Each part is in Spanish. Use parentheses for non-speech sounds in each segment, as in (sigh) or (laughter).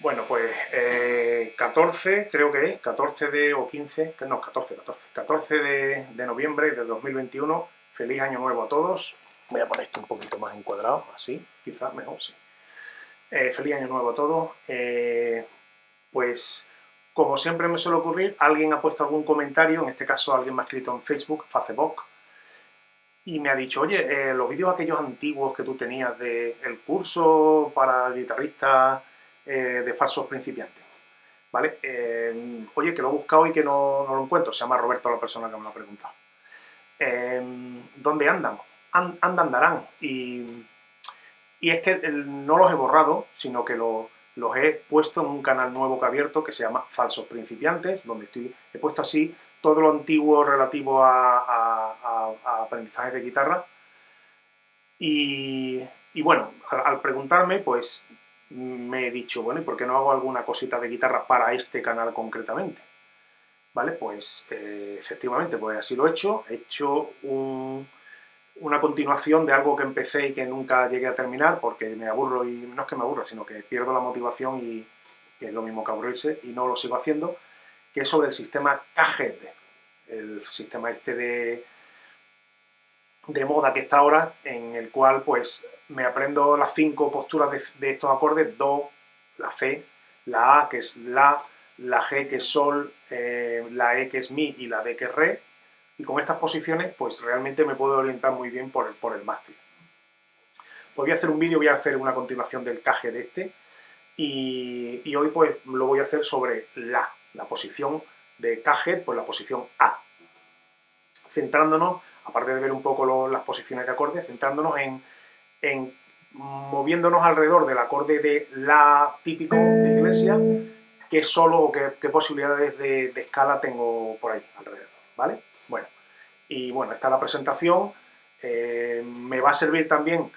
Bueno, pues eh, 14, creo que es, 14 de, o 15, no, 14, 14, 14 de, de noviembre de 2021. Feliz año nuevo a todos. Voy a poner esto un poquito más encuadrado, así, quizás mejor, sí. Eh, feliz año nuevo a todos. Eh, pues, como siempre me suele ocurrir, alguien ha puesto algún comentario, en este caso alguien me ha escrito en Facebook, Facebook, y me ha dicho, oye, eh, los vídeos aquellos antiguos que tú tenías del el curso para guitarristas eh, de falsos principiantes, ¿vale? Eh, oye, que lo he buscado y que no, no, lo encuentro, se llama Roberto la persona que me lo ha preguntado. ¿Dónde andan? andan, andarán. Y, y, es que no los he borrado, sino que los he puesto en un canal nuevo que he abierto que se llama Falsos Principiantes, donde estoy, he puesto así todo lo antiguo relativo a, aprendizaje de guitarra. Y, bueno, al, preguntarme, pues me he dicho, bueno, ¿y por qué no hago alguna cosita de guitarra para este canal concretamente? ¿Vale? Pues eh, efectivamente, pues así lo he hecho. He hecho una continuación de algo que empecé y que nunca llegué a terminar porque me aburro y no es que me aburro, sino que pierdo la motivación y que es lo mismo que aburrirse y no lo sigo haciendo que es sobre el sistema KGED, el sistema este de, de moda que está ahora, en el cual pues me aprendo las cinco posturas de, estos acordes, Do, la C, la A que es La, la G que es Sol, eh, la E que es Mi y la D que es Re, y con estas posiciones pues realmente me puedo orientar muy bien por el, por el mástil. Pues voy a hacer un vídeo, voy a hacer una continuación del KG de este, y, y hoy pues lo voy a hacer sobre La, la posición de Cajet, pues la posición A. Centrándonos, aparte de ver un poco las posiciones de acordes, centrándonos en, en, moviéndonos alrededor del acorde de La típico de iglesia, qué solo o qué, posibilidades de, escala tengo por ahí alrededor, ¿vale? Bueno, y bueno, esta es la presentación, eh, me va a servir también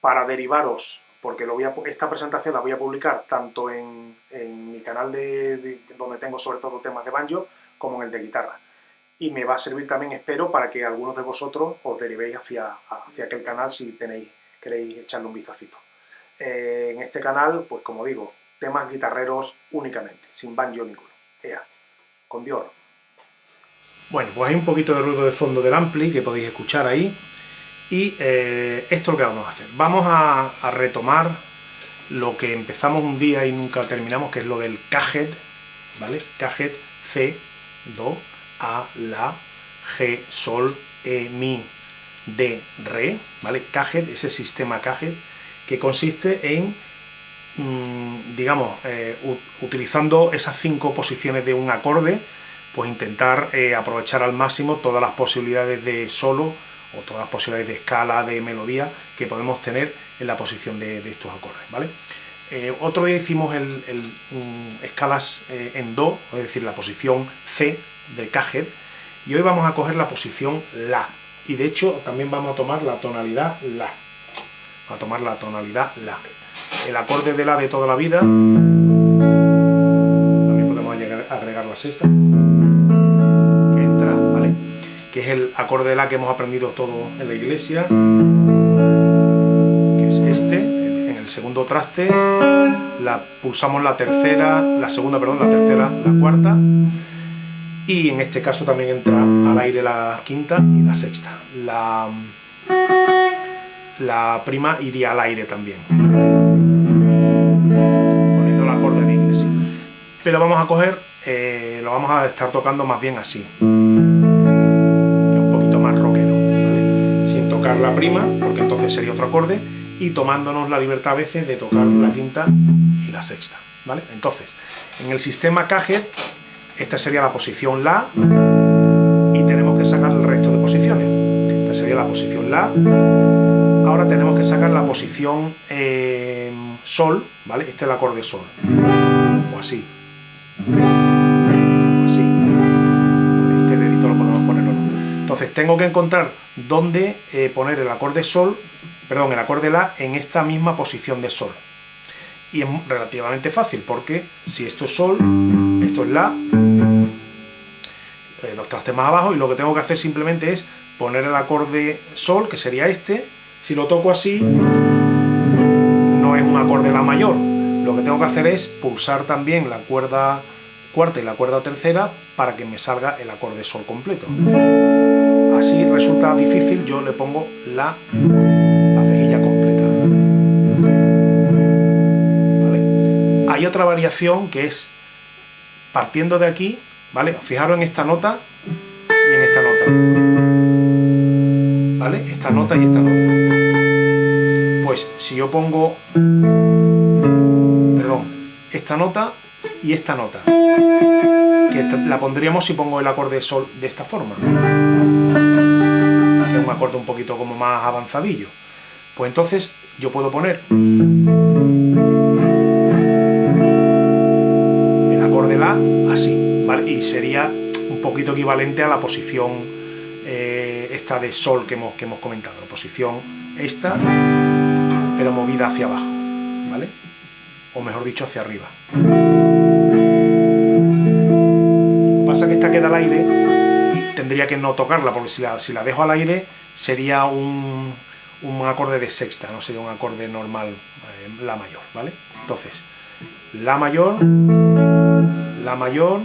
para derivaros porque lo voy a, esta presentación la voy a publicar tanto en, mi canal de, donde tengo sobre todo temas de banjo, como en el de guitarra. Y me va a servir también, espero, para que algunos de vosotros os derivéis hacia, hacia aquel canal si tenéis, queréis echarle un vistacito. Eh, en este canal, pues como digo, temas guitarreros únicamente, sin banjo ninguno. Ea, con Dios. Bueno, pues hay un poquito de ruido de fondo del ampli que podéis escuchar ahí. Y eh, esto es lo que vamos a hacer. Vamos a, retomar lo que empezamos un día y nunca terminamos, que es lo del cajet, ¿vale? Cajet, C, Do, A, La, G, Sol, E, Mi, D, Re, ¿vale? Cajet, ese sistema cajet, que consiste en, mm, digamos, eh, utilizando esas cinco posiciones de un acorde, pues intentar eh, aprovechar al máximo todas las posibilidades de solo, o todas las posibilidades de escala, de melodía que podemos tener en la posición de, estos acordes, ¿vale? Eh, otro día hicimos el, escalas eh, en Do, es decir, la posición C de Cajet, y hoy vamos a coger la posición La, y de hecho también vamos a tomar la tonalidad La, a tomar la tonalidad La. El acorde de La de toda la vida, también podemos agregar la sexta, que es el acorde de La que hemos aprendido todo en la iglesia, que es este, en el segundo traste, la, pulsamos la tercera, la segunda, perdón, la tercera, la cuarta, y en este caso también entra al aire la quinta y la sexta. La, la prima iría al aire también, poniendo el acorde de iglesia. Pero vamos a coger, eh, lo vamos a estar tocando más bien así. la prima, porque entonces sería otro acorde, y tomándonos la libertad a veces de tocar la quinta y la sexta, ¿vale? Entonces, en el sistema Cajet, esta sería la posición La, y tenemos que sacar el resto de posiciones. Esta sería la posición La, ahora tenemos que sacar la posición eh, Sol, ¿vale? Este es el acorde Sol, o así. Entonces tengo que encontrar dónde eh, poner el acorde Sol, perdón, el acorde La en esta misma posición de Sol. Y es relativamente fácil, porque si esto es Sol, esto es La, eh, dos trastes más abajo, y lo que tengo que hacer simplemente es poner el acorde Sol, que sería este, si lo toco así, no es un acorde La mayor, lo que tengo que hacer es pulsar también la cuerda cuarta y la cuerda tercera para que me salga el acorde sol completo. Así resulta difícil, yo le pongo la, cejilla completa. Hay otra variación que es partiendo de aquí, ¿vale? Fijaros en esta nota y en esta nota. ¿Vale? Esta nota y esta nota. Pues si yo pongo, perdón, esta nota y esta nota, que la pondríamos si pongo el acorde sol de esta forma, que es un acorde un poquito como más avanzadillo. Pues entonces yo puedo poner así. Y sería un poquito equivalente a la posición eh, esta de Sol que hemos, que hemos comentado, la posición esta pero movida hacia abajo, ¿vale? O mejor dicho, hacia arriba. Lo que pasa es que esta queda al aire y tendría que no tocarla, porque si la, si la dejo al aire sería un, un acorde de sexta, no sería un acorde normal, eh, la mayor, ¿vale? Entonces, la mayor, la mayor,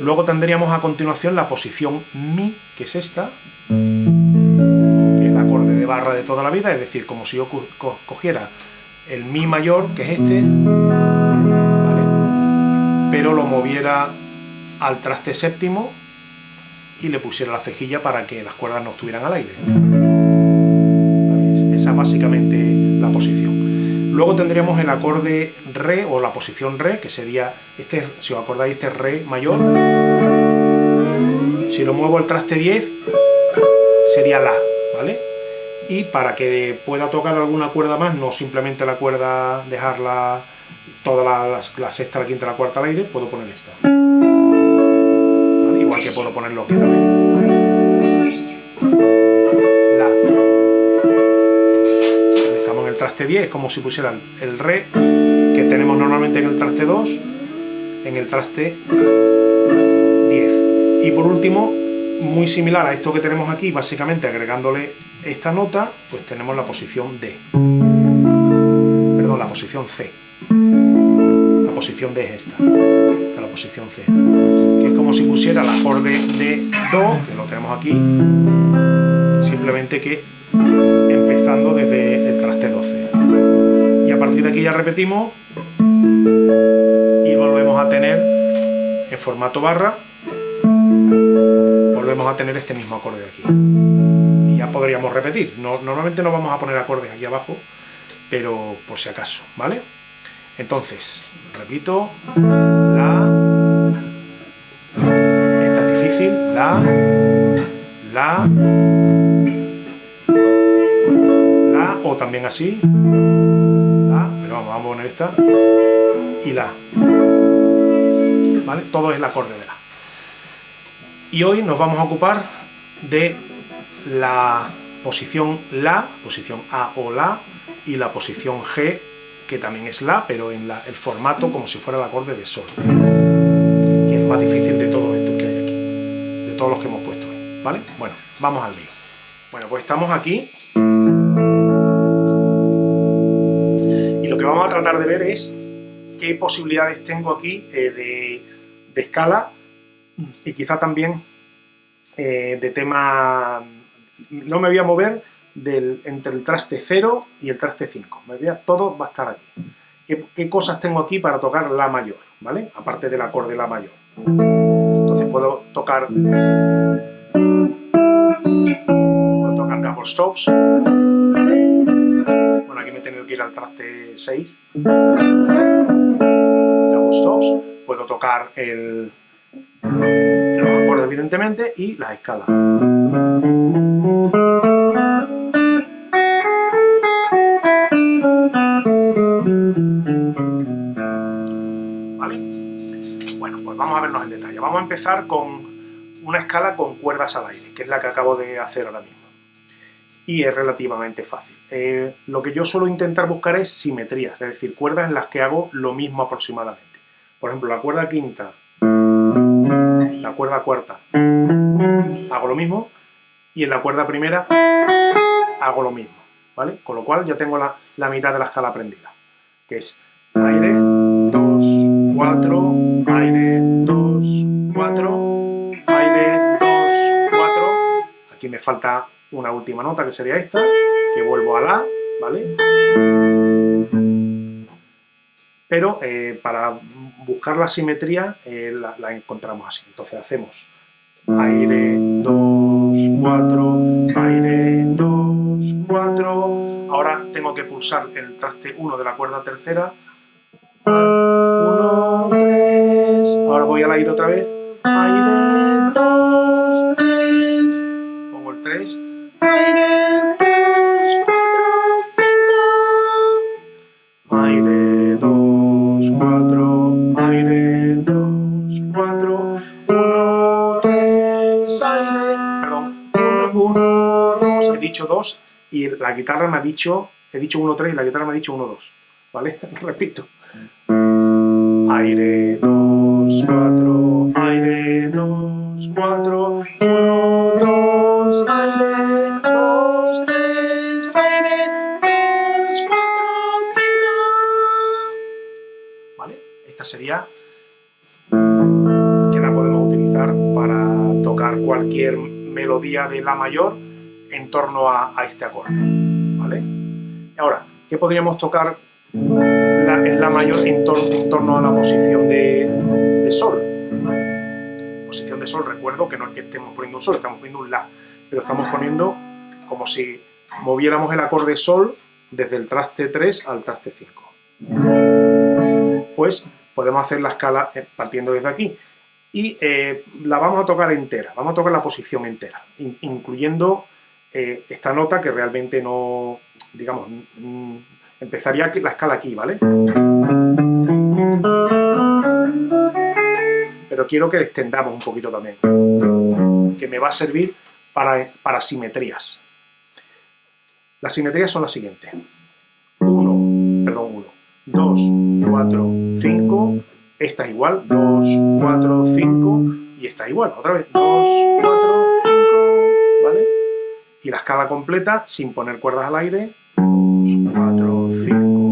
luego tendríamos a continuación la posición mi, que es esta, barra de toda la vida, es decir, como si yo cogiera el mi mayor, que es este, pero lo moviera al traste séptimo y le pusiera la cejilla para que las cuerdas no estuvieran al aire. Esa es básicamente la posición. Luego tendríamos el acorde re o la posición re, que sería, este, si os acordáis, este re mayor. Si lo muevo al traste 10, sería la, ¿vale? y para que pueda tocar alguna cuerda más, no simplemente la cuerda, dejarla toda la, sexta, la quinta, la cuarta al aire, puedo poner esta. Igual que puedo ponerlo aquí también. Traste 10, es como si pusieran el re, que tenemos normalmente en el traste 2, en el traste 10. Y por último, muy similar a esto que tenemos aquí, básicamente agregándole esta nota, pues tenemos la posición D. Perdón, la posición C. La posición D es esta. la posición C. Que es como si pusiera el acorde de Do, que lo tenemos aquí, simplemente que empezando desde el partir de aquí ya repetimos y volvemos a tener en formato barra volvemos a tener este mismo acorde de aquí. Y ya podríamos repetir. No, normalmente no vamos a poner acordes aquí abajo, pero por si acaso, ¿vale? Entonces, repito, la, esta es difícil, la, la, la, o también así, vamos, a poner esta, y la, ¿vale? Todo es el acorde de la. Y hoy nos vamos a ocupar de la posición La, posición A o La, y la posición G, que también es La, pero en el formato como si fuera el acorde de Sol, que es más difícil de todos estos que hay aquí, de todos los que hemos puesto ¿vale? Bueno, vamos al lío. Bueno, pues estamos aquí, que vamos a tratar de ver es qué posibilidades tengo aquí eh, de, de escala y quizá también eh, de tema... No me voy a mover del, entre el traste 0 y el traste 5. Me voy todo va a estar aquí. ¿Qué, cosas tengo aquí para tocar La mayor? ¿Vale? Aparte del acorde La mayor. Entonces puedo tocar... Puedo tocar double stops. Aquí me he tenido que ir al traste 6. Double stops. Puedo tocar el los acordes evidentemente y las escalas. ¿Vale? Bueno, pues vamos a vernos en detalle. Vamos a empezar con una escala con cuerdas al aire, que es la que acabo de hacer ahora mismo. Y es relativamente fácil. Eh, lo que yo suelo intentar buscar es simetrías, es decir, cuerdas en las que hago lo mismo aproximadamente. Por ejemplo, la cuerda quinta la cuerda cuarta hago lo mismo y en la cuerda primera hago lo mismo, ¿vale? Con lo cual ya tengo la, la mitad de la escala aprendida. que es aire, 2, 4, aire, 2, 4, aire, 2, 4. Aquí me falta una última nota que sería esta, que vuelvo a la, ¿vale? Pero eh, para buscar la simetría eh, la, la encontramos así. Entonces hacemos aire, 2, 4, aire, 2, 4. Ahora tengo que pulsar el traste 1 de la cuerda tercera. 1, 3. Ahora voy al aire otra vez. Aire, 2, 3. Pongo el 3. Aire, dos, cuatro, cinco. Aire, dos, cuatro, aire, dos, cuatro. Uno, tres, aire. Perdón, uno, uno, dos. He dicho dos y la guitarra me ha dicho, he dicho uno, tres y la guitarra me ha dicho uno, dos. ¿Vale? (laughs) Repito. Aire, dos, cuatro, aire, dos, cuatro. Esta sería que la podemos utilizar para tocar cualquier melodía de La mayor en torno a, este acorde. ¿Vale? Ahora, ¿qué podríamos tocar en La mayor en, torno a la posición de, de, Sol? Posición de Sol, recuerdo que no es que estemos poniendo un Sol, estamos poniendo un La, pero estamos poniendo como si moviéramos el acorde Sol desde el traste 3 al traste 5. Pues podemos hacer la escala eh, partiendo desde aquí. Y eh, la vamos a tocar entera, vamos a tocar la posición entera, in incluyendo eh, esta nota que realmente no, digamos, mm, empezaría la escala aquí, ¿vale? Pero quiero que extendamos un poquito también, que me va a servir para, para simetrías. Las simetrías son las siguientes. 1, perdón, 1, 2, 4, 5, esta es igual, 2, 4, 5, y esta es igual, otra vez, 2, 4, 5, ¿vale? Y la escala completa, sin poner cuerdas al aire, 2, 4, 5,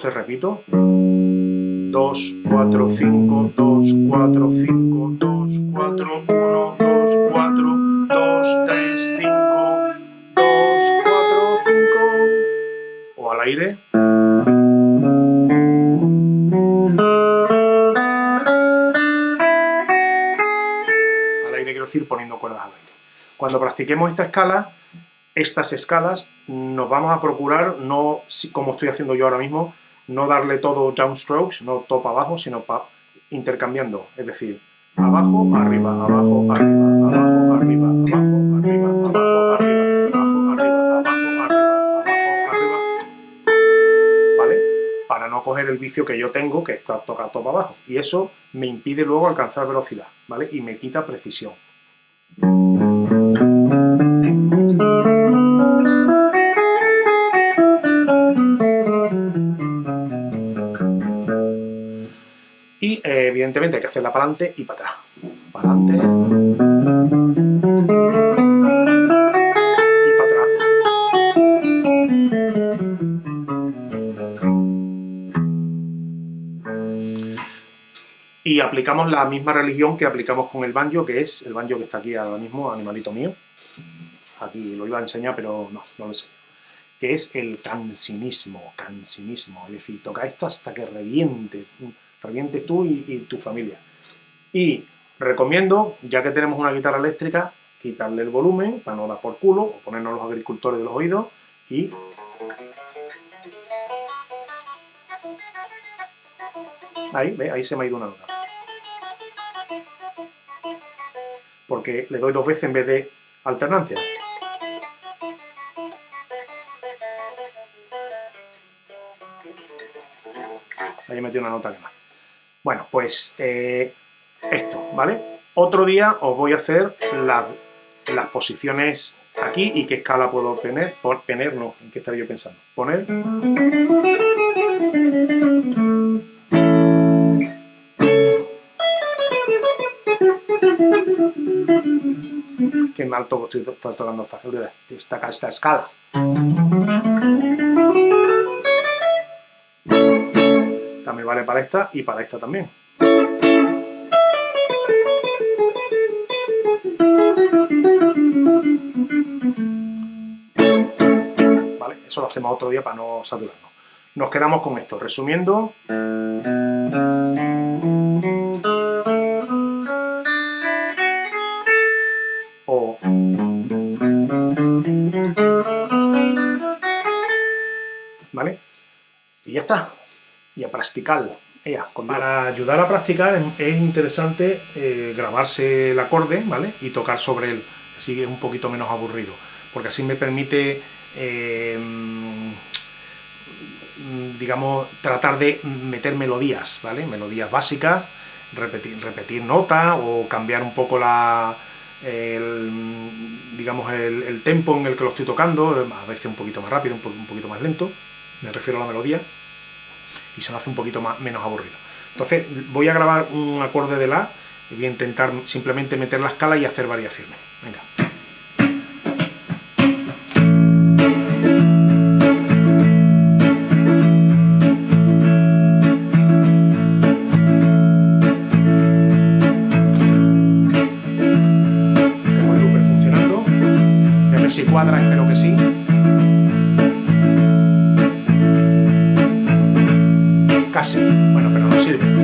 Entonces repito. 2, 4, 5, 2, 4, 5, 2, 4, 1, 2, 4, 2, 3, 5, 2, 4, 5. O al aire. Al aire quiero decir poniendo cuerdas al aire. Cuando practiquemos esta escala, estas escalas, nos vamos a procurar, no como estoy haciendo yo ahora mismo, no darle todo downstrokes, no para abajo, sino intercambiando, es decir, abajo, arriba, abajo, arriba, abajo, arriba, abajo, arriba, abajo, arriba, abajo, arriba, abajo, arriba, abajo, arriba, ¿vale? Para no coger el vicio que yo tengo, que está tocado todo para abajo, y eso me impide luego alcanzar velocidad, ¿vale? Y me quita precisión. Eh, evidentemente hay que hacerla para adelante y para atrás. Para adelante. Y para atrás. Y aplicamos la misma religión que aplicamos con el banjo, que es el banjo que está aquí ahora mismo, animalito mío. Aquí lo iba a enseñar, pero no, no lo sé. Que es el cansinismo, cansinismo. Es decir, toca esto hasta que reviente revientes tú y, tu familia. Y recomiendo, ya que tenemos una guitarra eléctrica, quitarle el volumen para no dar por culo, o ponernos los agricultores de los oídos y... Ahí, ve, ahí se me ha ido una nota. Porque le doy dos veces en vez de alternancia. Ahí he metido una nota que más. Bueno, pues eh, esto, ¿vale? Otro día os voy a hacer las, posiciones aquí y qué escala puedo poner, por, no, ¿en qué estaría yo pensando? Poner... Qué mal toco estoy tocando esta, esta, esta escala. Vale para esta y para esta también. Vale, eso lo hacemos otro día para no saturarnos. Nos quedamos con esto. Resumiendo... ¿Vale? Y ya está. Y. Para ayudar a practicar es interesante eh, grabarse el acorde, ¿vale? Y tocar sobre él, así es un poquito menos aburrido, porque así me permite, eh, digamos, tratar de meter melodías, ¿vale? Melodías básicas, repetir, repetir notas o cambiar un poco la, el, digamos, el, tempo en el que lo estoy tocando, a veces un poquito más rápido, un poquito más lento, me refiero a la melodía, y se nos hace un poquito más, menos aburrido. Entonces voy a grabar un acorde de La y voy a intentar simplemente meter la escala y hacer variaciones. Venga. Tengo el looper funcionando. a ver si cuadra, espero que sí. Casi. Bueno, pero no sirve.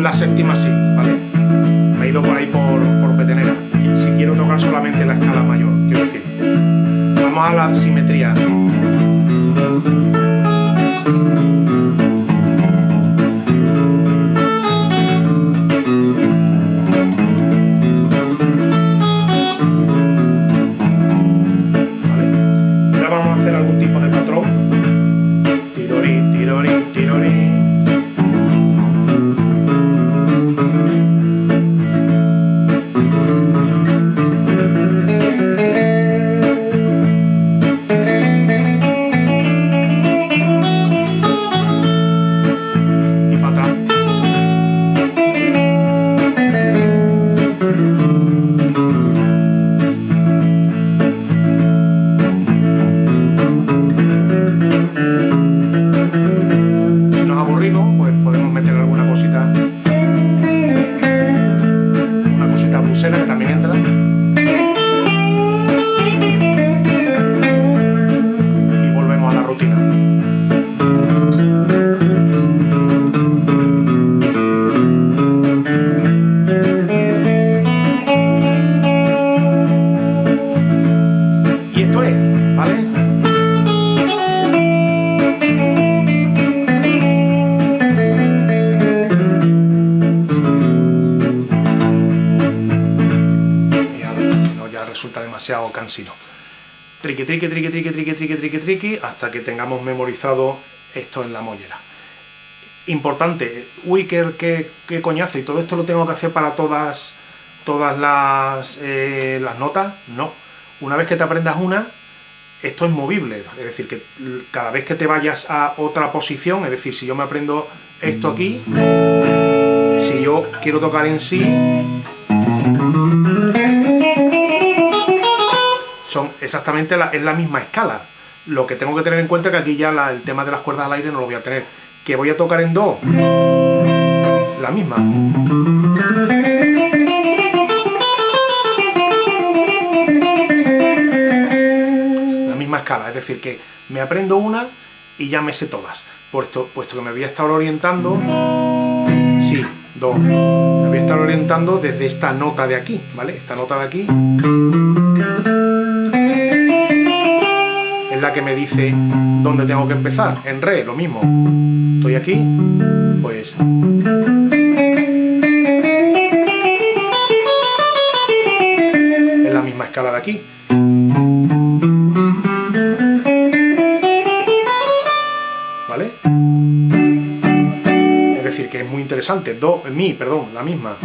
La séptima sí, ¿vale? Me he ido por ahí por, petenera. Si quiero tocar solamente la escala mayor, quiero decir. Vamos a la simetría. Cansino. Triqui, triqui, triqui, triqui, triqui, triqui, triqui, triqui, hasta que tengamos memorizado esto en la mollera. Importante, uy, qué, qué, coñazo, y todo esto lo tengo que hacer para todas, todas las, eh, las notas, no. Una vez que te aprendas una, esto es movible, es decir, que cada vez que te vayas a otra posición, es decir, si yo me aprendo esto aquí, si yo quiero tocar en sí, exactamente la, es la misma escala. Lo que tengo que tener en cuenta es que aquí ya el tema de las cuerdas al aire no lo voy a tener. Que voy a tocar en do, la misma. escala, es decir, que me aprendo una y ya me sé todas, puesto, puesto que me voy a estar orientando, sí, do, me voy a estar orientando desde esta nota de aquí, ¿vale? Esta nota de aquí que me dice dónde tengo que empezar, en re, lo mismo, estoy aquí, pues... Es la misma escala de aquí. Es decir, que es muy interesante. Do, mi, perdón, la misma.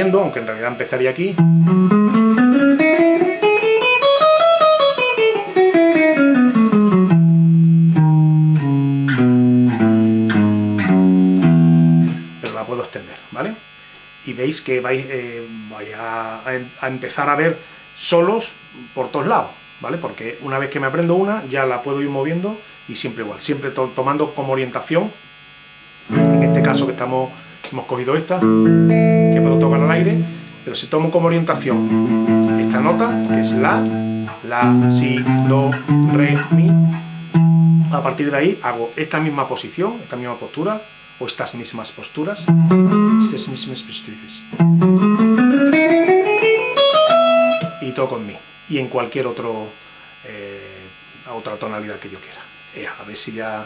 Aunque en realidad empezaría aquí. Pero la puedo extender, ¿vale? Y veis que vais, eh, a, a empezar a ver solos por todos lados, ¿vale? Porque una vez que me aprendo una, ya la puedo ir moviendo y siempre igual, siempre tomando como orientación, en este caso que estamos, hemos cogido esta, tocar al aire, pero si tomo como orientación esta nota, que es la, la, si, do, re, mi, a partir de ahí hago esta misma posición, esta misma postura, o estas mismas posturas, estas mismas posturas y toco en mi y en cualquier otro eh, otra tonalidad que yo quiera. a ver si ya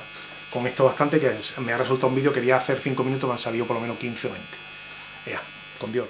con esto bastante, que me ha resultado un vídeo, quería hacer 5 minutos, me han salido por lo menos 15 o 20. Con Dios.